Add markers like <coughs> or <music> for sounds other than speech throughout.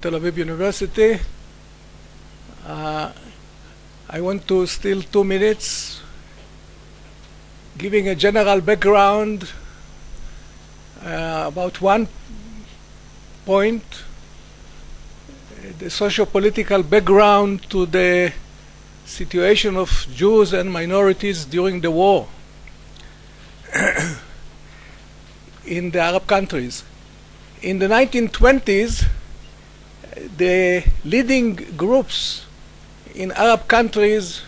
Tel Aviv University. Uh, I want to steal two minutes giving a general background uh, about one point, the socio-political background to the situation of Jews and minorities during the war <coughs> in the Arab countries. In the 1920s, the leading groups in Arab countries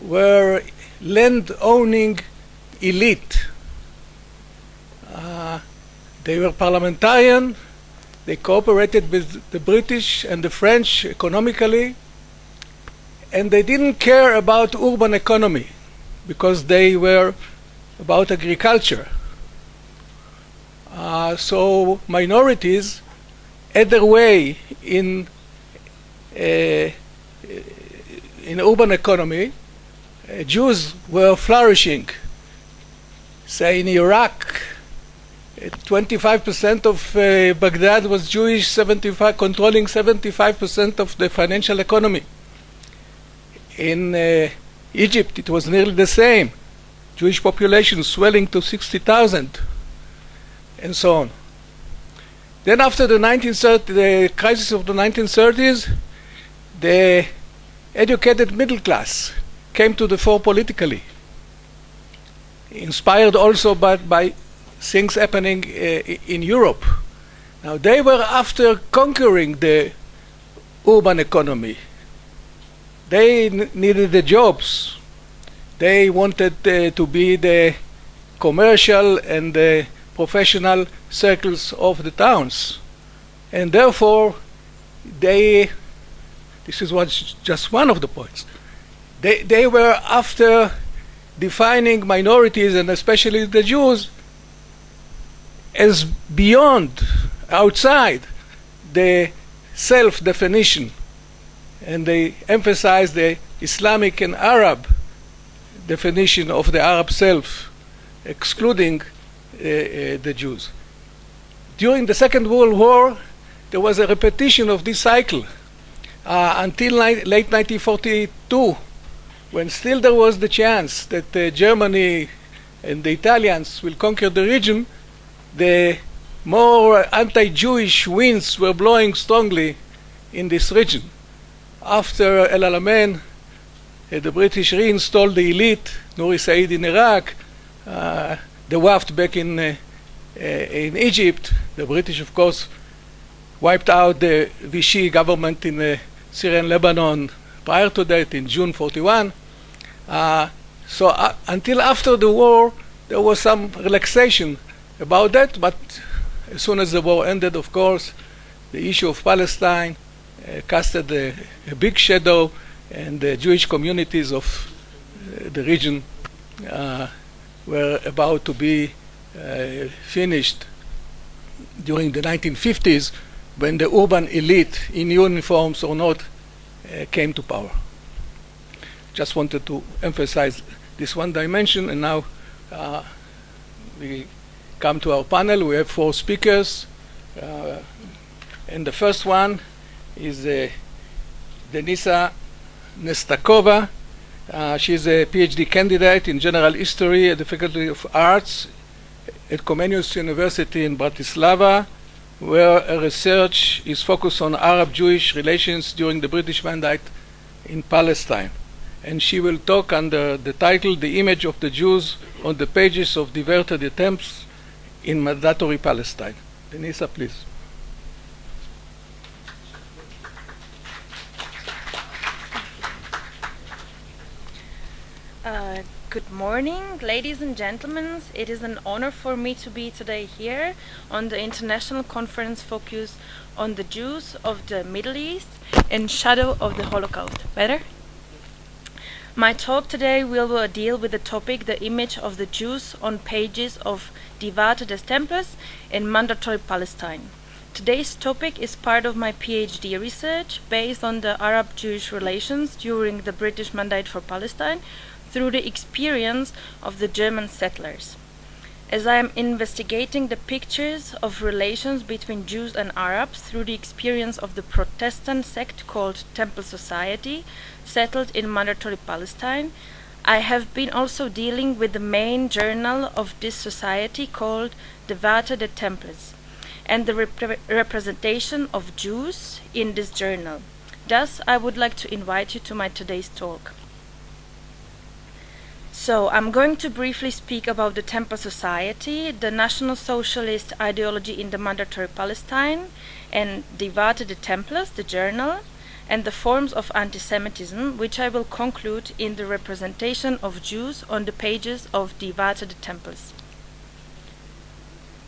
were land-owning elite. Uh, they were parliamentarian, they cooperated with the British and the French economically, and they didn't care about urban economy because they were about agriculture. Uh, so minorities had their way in uh, in urban economy. Uh, Jews were flourishing. Say in Iraq, 25% of uh, Baghdad was Jewish, 75 controlling 75% of the financial economy. In uh, Egypt, it was nearly the same. Jewish population swelling to 60,000, and so on. Then after the 1930, the crisis of the 1930s, the educated middle class came to the fore politically, inspired also by, by things happening uh, in Europe. Now they were after conquering the urban economy. They needed the jobs. They wanted uh, to be the commercial and the professional circles of the towns. And therefore, they, this is what's just one of the points, they, they were after defining minorities and especially the Jews as beyond, outside the self-definition. And they emphasized the Islamic and Arab definition of the Arab self, excluding the Jews. During the Second World War, there was a repetition of this cycle uh, until late 1942, when still there was the chance that uh, Germany and the Italians will conquer the region, the more anti-Jewish winds were blowing strongly in this region. After El Alamein, uh, the British reinstalled the elite, Nouri Said in Iraq, uh, the Wafd back in, uh, uh, in Egypt. The British, of course, wiped out the Vichy government in uh, Syria and Lebanon prior to that in June 41. Uh, so uh, until after the war, there was some relaxation about that, but as soon as the war ended, of course, the issue of Palestine uh, casted a, a, big shadow, and the Jewish communities of uh, the region uh, were about to be uh, finished during the 1950s when the urban elite, in uniforms or not, uh, came to power. Just wanted to emphasize this one dimension, and now uh, we come to our panel. We have four speakers, uh, and the first one is uh, Denisa Nestakova. Uh, she's a PhD candidate in general history at the Faculty of Arts at Comenius University in Bratislava, where her research is focused on Arab-Jewish relations during the British Mandate in Palestine. And she will talk under the title, The Image of the Jews on the Pages of Diverted Attempts in Mandatory Palestine. Denisa, please. Uh, good morning, ladies and gentlemen. It is an honor for me to be today here on the international conference focused on the Jews of the Middle East in shadow of the Holocaust. Better? My talk today will deal with the topic the image of the Jews on pages of Die Warte des in mandatory Palestine. Today's topic is part of my PhD research based on the Arab-Jewish relations during the British Mandate for Palestine through the experience of the German settlers. as I am investigating the pictures of relations between Jews and Arabs through the experience of the Protestant sect called Temple Society, settled in Mandatory Palestine, I have been also dealing with the main journal of this society called Die Warte des Tempels and the rep representation of Jews in this journal. Thus, I would like to invite you to my today's talk. So, I'm going to briefly speak about the Temple Society, the National Socialist ideology in the Mandatory Palestine, and Die Warte des Tempels, the journal, and the forms of anti-Semitism, which I will conclude in the representation of Jews on the pages of Die Warte des Tempels.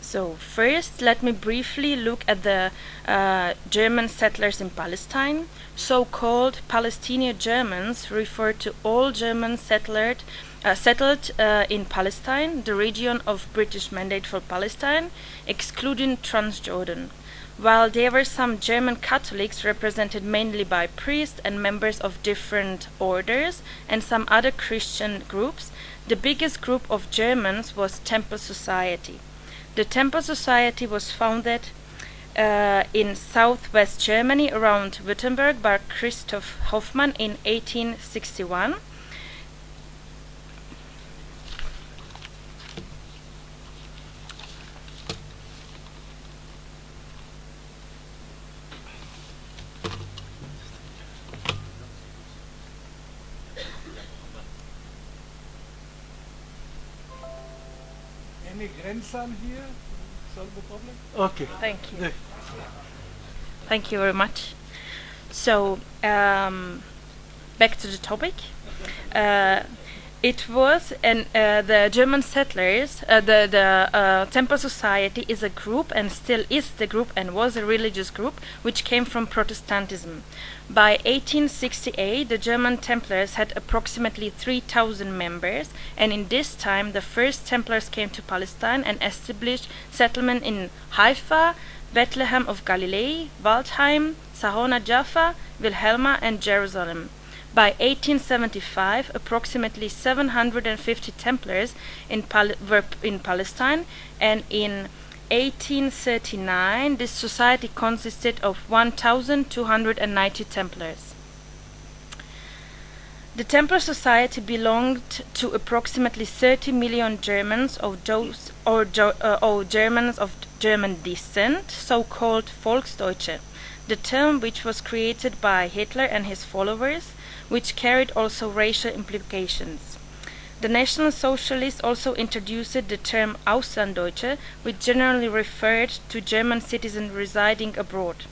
So first, let me briefly look at the uh, German settlers in Palestine. So-called Palestinian Germans refer to all Germans settled, uh, settled uh, in Palestine, the region of British Mandate for Palestine, excluding Transjordan. While there were some German Catholics represented mainly by priests and members of different orders and some other Christian groups, the biggest group of Germans was Temple Society. The Temple Society was founded uh, in southwest Germany around Württemberg by Christoph Hoffmann in 1861. Any here? Solve the problem? Okay. Thank you. The- Thank you very much. So, um, back to the topic. Uh, it was and uh, the German settlers, uh, the the uh, Temple Society is a group and still is the group and was a religious group which came from Protestantism. By 1868, the German Templars had approximately 3,000 members, and in this time, the first Templars came to Palestine and established settlement in Haifa, Bethlehem of Galilee, Waldheim, Sarona Jaffa, Wilhelma, and Jerusalem. By 1875, approximately 750 Templars in Pal- were in Palestine, and in 1839, this society consisted of 1,290 Templars. The Templar Society belonged to approximately 30 million Germans of those or, uh, or Germans of German descent, so-called Volksdeutsche, the term which was created by Hitler and his followers, which carried also racial implications. The National Socialists also introduced the term Auslanddeutsche, which generally referred to German citizens residing abroad.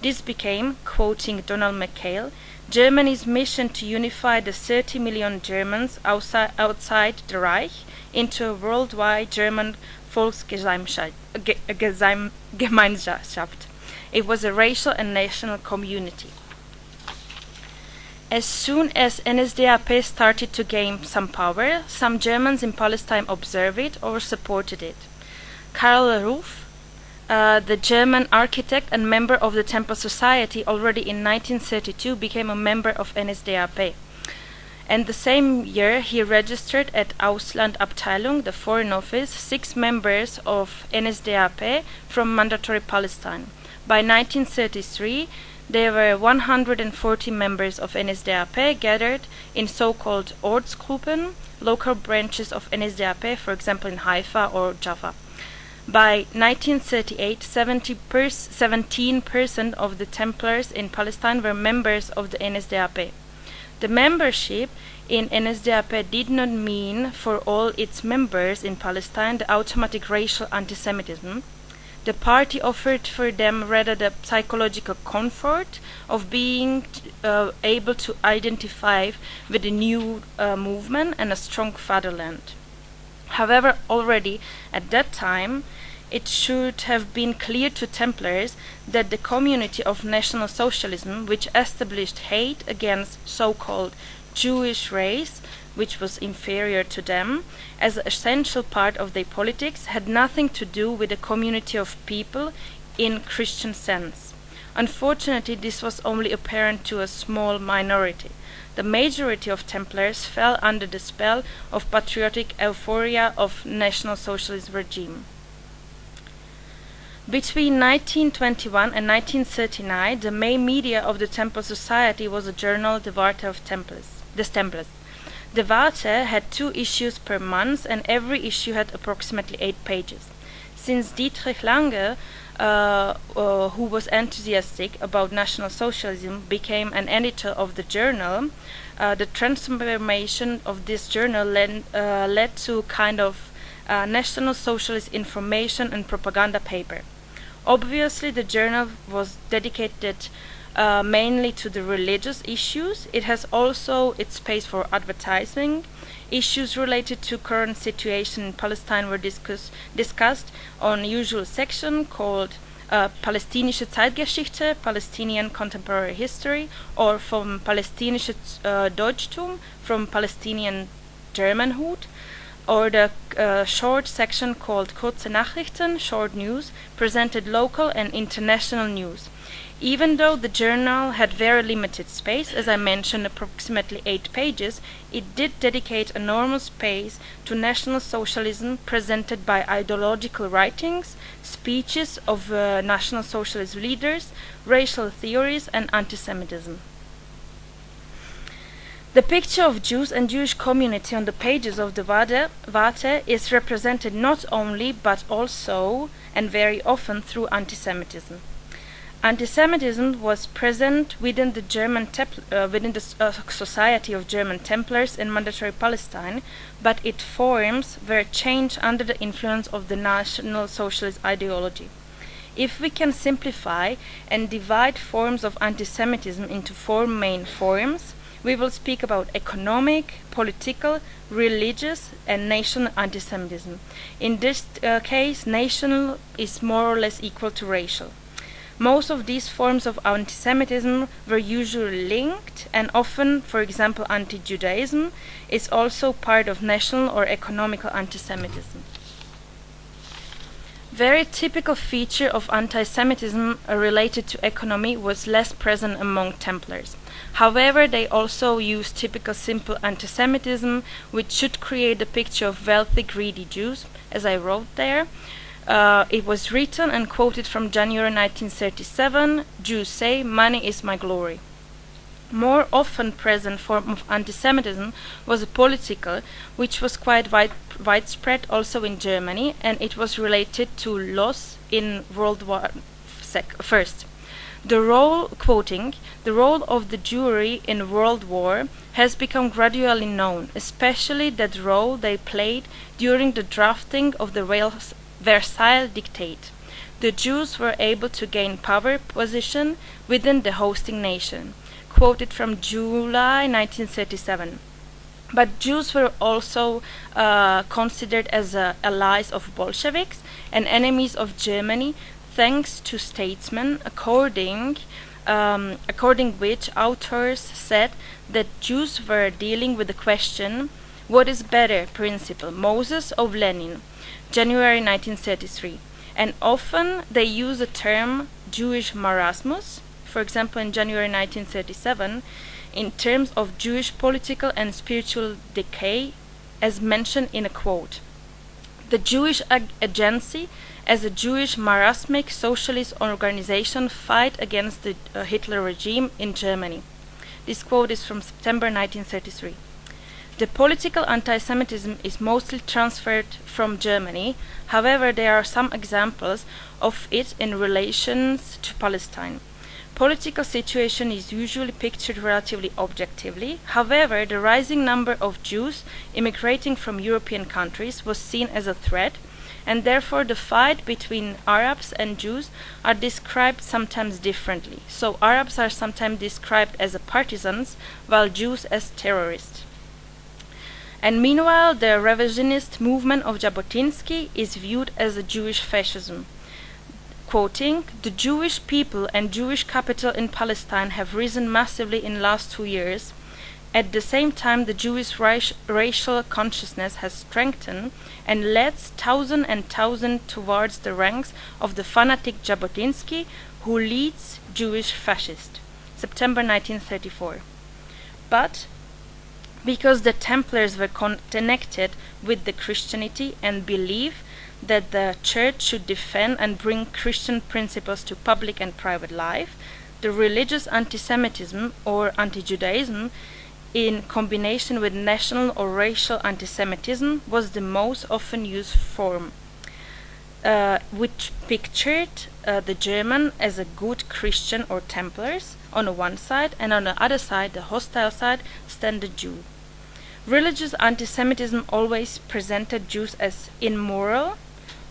This became, quoting Donald McKale, Germany's mission to unify the 30 million Germans outside, outside the Reich into a worldwide German Volksgemeinschaft. It was a racial and national community. As soon as NSDAP started to gain some power, some Germans in Palestine observed it or supported it. Karl Ruf, uh, the German architect and member of the Temple Society, already in 1932 became a member of NSDAP. And the same year, he registered at Auslandabteilung, the Foreign Office, six members of NSDAP from Mandatory Palestine. By 1933, there were 140 members of NSDAP gathered in so-called Ortsgruppen, local branches of NSDAP, for example in Haifa or Jaffa. By 1938, 17% of the Templars in Palestine were members of the NSDAP. The membership in NSDAP did not mean for all its members in Palestine the automatic racial anti-Semitism. The party offered for them rather the psychological comfort of being uh, able to identify with a new uh, movement and a strong fatherland. However, already at that time, it should have been clear to Templars that the community of National Socialism, which established hate against so-called Jewish race, which was inferior to them, as an essential part of their politics, had nothing to do with a community of people in Christian sense. Unfortunately, this was only apparent to a small minority. The majority of Templars fell under the spell of patriotic euphoria of National Socialist regime. Between 1921 and 1939, the main media of the Temple Society was a journal the Warte of Templars, the Templars. De Warte had two issues per month, and every issue had approximately eight pages. Since Dietrich Lange, uh, uh, who was enthusiastic about National Socialism, became an editor of the journal, uh, the transformation of this journal led, uh, led to kind of uh, National Socialist information and propaganda paper. Obviously, the journal was dedicated uh, mainly to the religious issues. It has also its space for advertising. Issues related to current situation in Palestine were discuss discussed on usual section called uh, Palästinische Zeitgeschichte, Palestinian Contemporary History, or from Palästinische uh, Deutschtum, from Palestinian Germanhood or the uh, short section called Kurze Nachrichten, short news, presented local and international news. Even though the journal had very limited space, as I mentioned, approximately eight pages, it did dedicate enormous space to National Socialism presented by ideological writings, speeches of uh, National Socialist leaders, racial theories, and anti-Semitism. The picture of Jews and Jewish community on the pages of the Warte is represented not only but also and very often through anti-Semitism. Anti-Semitism was present within the German uh, within the uh, Society of German Templars in Mandatory Palestine, but its forms were changed under the influence of the National Socialist ideology. If we can simplify and divide forms of anti-Semitism into four main forms, we will speak about economic, political, religious, and national anti-Semitism. In this uh, case, national is more or less equal to racial. Most of these forms of anti-Semitism were usually linked, and often, for example, anti-Judaism is also part of national or economical anti-Semitism. Very typical feature of anti-Semitism uh, related to economy was less present among Templars. However, they also used typical simple anti-Semitism, which should create a picture of wealthy, greedy Jews, as I wrote there. Uh, it was written and quoted from January 1937, Jews say, money is my glory. More often present form of anti-Semitism was a political, which was quite wide, widespread also in Germany, and it was related to loss in World War First. The role, quoting, the role of the Jewry in World War has become gradually known, especially that role they played during the drafting of the Versailles Dictate. The Jews were able to gain power position within the hosting nation. Quoted from July 1937. But Jews were also uh, considered as uh, allies of Bolsheviks and enemies of Germany thanks to statesmen according um, according which authors said that Jews were dealing with the question what is better principle Moses or Lenin January 1933 and often they use the term Jewish marasmus for example in January 1937 in terms of Jewish political and spiritual decay as mentioned in a quote the Jewish ag agency as a Jewish marasmic socialist organization fight against the uh, Hitler regime in Germany. This quote is from September 1933. The political anti-Semitism is mostly transferred from Germany, however there are some examples of it in relations to Palestine. Political situation is usually pictured relatively objectively, however the rising number of Jews immigrating from European countries was seen as a threat and therefore the fight between Arabs and Jews are described sometimes differently. So Arabs are sometimes described as partisans, while Jews as terrorists. And meanwhile, the revisionist movement of Jabotinsky is viewed as a Jewish fascism. Quoting, the Jewish people and Jewish capital in Palestine have risen massively in last two years. At the same time, the Jewish racial consciousness has strengthened and leads thousand and thousand towards the ranks of the fanatic Jabotinsky, who leads Jewish fascist, September 1934. But because the Templars were connected with the Christianity and believe that the church should defend and bring Christian principles to public and private life, the religious anti-Semitism or anti-Judaism in combination with national or racial anti-Semitism was the most often used form, uh, which pictured uh, the German as a good Christian or Templars on the one side, and on the other side, the hostile side, stand the Jew. Religious anti-Semitism always presented Jews as immoral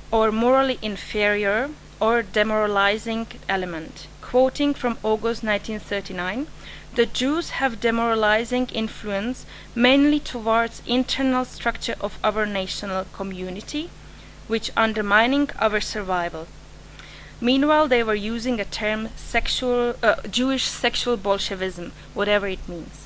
or morally inferior or demoralizing element. Quoting from August 1939, the Jews have demoralizing influence mainly towards internal structure of our national community, which undermining our survival. Meanwhile, they were using a term sexual, uh, Jewish sexual Bolshevism, whatever it means.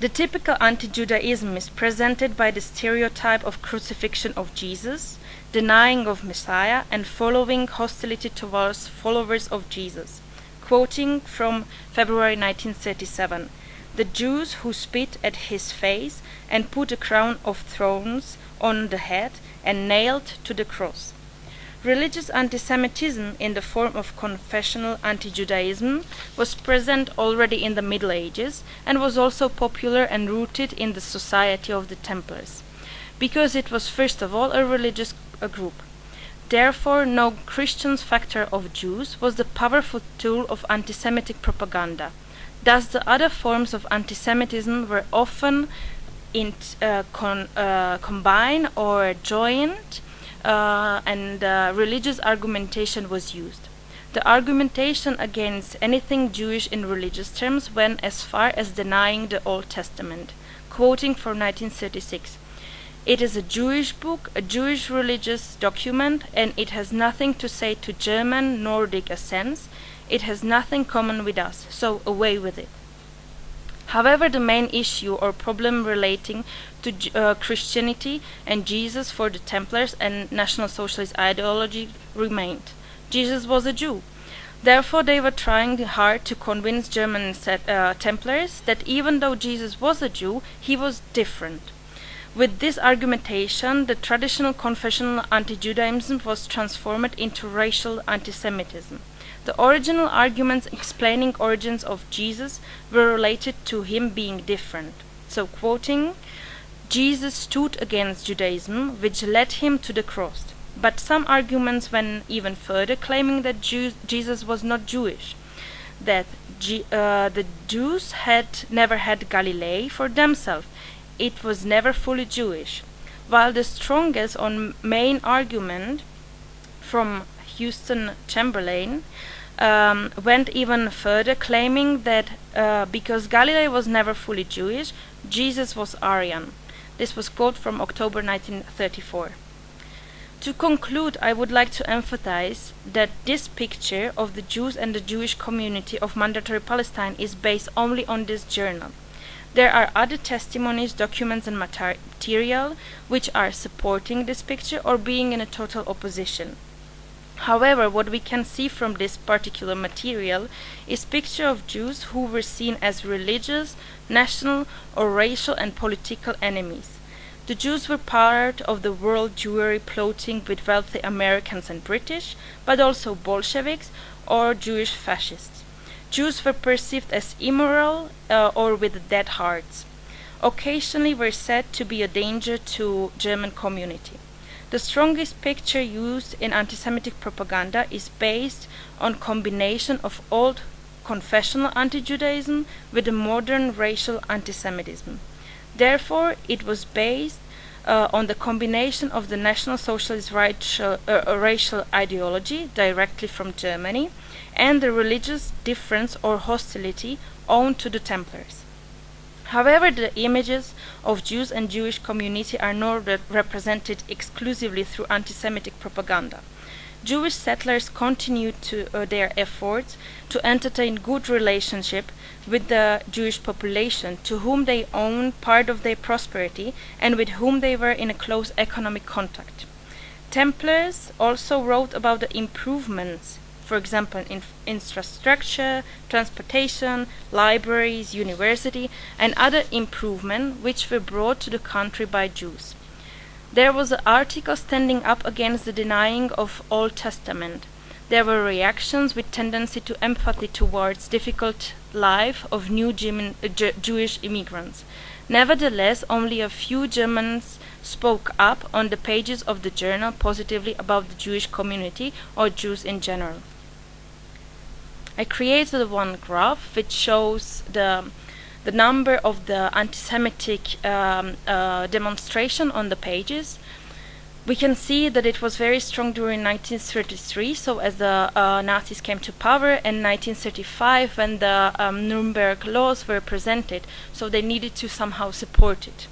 The typical anti-Judaism is presented by the stereotype of crucifixion of Jesus, denying of Messiah, and following hostility towards followers of Jesus. Quoting from February 1937, the Jews who spit at his face and put a crown of thorns on the head and nailed to the cross. Religious anti-Semitism in the form of confessional anti-Judaism was present already in the Middle Ages and was also popular and rooted in the society of the Templars, because it was first of all a religious a group. Therefore, no Christian factor of Jews was the powerful tool of anti-Semitic propaganda. Thus, the other forms of anti-Semitism were often in, uh, con, uh, combined or joined uh, and uh, religious argumentation was used. The argumentation against anything Jewish in religious terms went as far as denying the Old Testament. Quoting from 1936, it is a Jewish book, a Jewish religious document, and it has nothing to say to German Nordic ascents. It has nothing common with us, so away with it. However, the main issue or problem relating to uh, Christianity and Jesus for the Templars and National Socialist ideology remained. Jesus was a Jew. Therefore, they were trying hard to convince German uh, Templars that even though Jesus was a Jew, he was different. With this argumentation, the traditional confessional anti-Judaism was transformed into racial anti-Semitism. The original arguments explaining origins of Jesus were related to him being different. So quoting, Jesus stood against Judaism, which led him to the cross. But some arguments went even further, claiming that Jesus was not Jewish, that G uh, the Jews had never had Galilee for themselves. It was never fully Jewish. While the strongest on main argument from Houston Chamberlain um, went even further, claiming that uh, because Galilee was never fully Jewish, Jesus was Aryan. This was quote from October 1934. To conclude, I would like to emphasize that this picture of the Jews and the Jewish community of Mandatory Palestine is based only on this journal. There are other testimonies, documents, and material which are supporting this picture or being in a total opposition. However, what we can see from this particular material is picture of Jews who were seen as religious, national, or racial and political enemies. The Jews were part of the world Jewry plotting with wealthy Americans and British, but also Bolsheviks or Jewish fascists. Jews were perceived as immoral uh, or with dead hearts. Occasionally were said to be a danger to German community. The strongest picture used in anti-Semitic propaganda is based on combination of old confessional anti-Judaism with a modern racial anti-Semitism. Therefore, it was based uh, on the combination of the National Socialist racial, uh, racial ideology directly from Germany and the religious difference or hostility owed to the Templars. However, the images of Jews and Jewish community are not re represented exclusively through anti-Semitic propaganda. Jewish settlers continued to, uh, their efforts to entertain good relationship with the Jewish population to whom they owned part of their prosperity and with whom they were in a close economic contact. Templars also wrote about the improvements for example, in infrastructure, transportation, libraries, university, and other improvements which were brought to the country by Jews. There was an article standing up against the denying of Old Testament. There were reactions with tendency to empathy towards difficult life of new German, uh, Jewish immigrants. Nevertheless, only a few Germans spoke up on the pages of the journal positively about the Jewish community or Jews in general. I created one graph which shows the the number of the anti-Semitic um, uh, demonstration on the pages. We can see that it was very strong during 1933, so as the uh, Nazis came to power, and 1935 when the um, Nuremberg laws were presented, so they needed to somehow support it.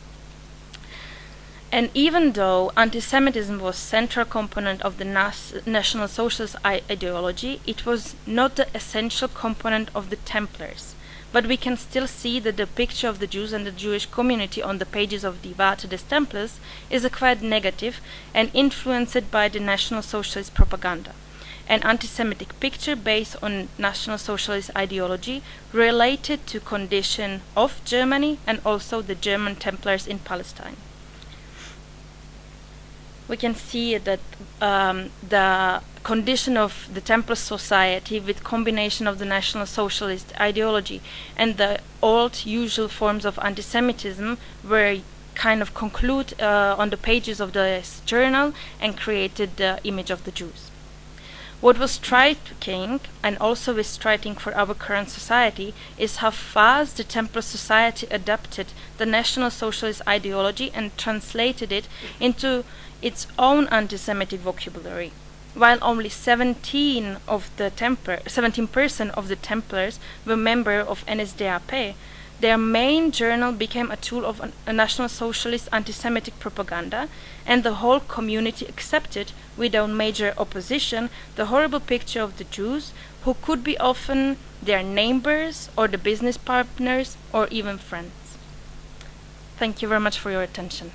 And even though anti-Semitism was a central component of the Nas National Socialist ideology, it was not the essential component of the Templars. But we can still see that the picture of the Jews and the Jewish community on the pages of Die Warte des Templars is a quite negative and influenced by the National Socialist propaganda. An anti-Semitic picture based on National Socialist ideology related to condition of Germany and also the German Templars in Palestine we can see that um, the condition of the Templar society with combination of the National Socialist ideology and the old usual forms of anti-Semitism were kind of conclude uh, on the pages of the journal and created the image of the Jews. What was striking, and also is striking for our current society, is how fast the Templar Society adapted the National Socialist ideology and translated it into its own anti-Semitic vocabulary. While only 17 of the Templar, 17% of the Templars were members of NSDAP, their main journal became a tool of an, a National Socialist anti-Semitic propaganda, and the whole community accepted, without major opposition, the horrible picture of the Jews, who could be often their neighbors or the business partners or even friends. Thank you very much for your attention.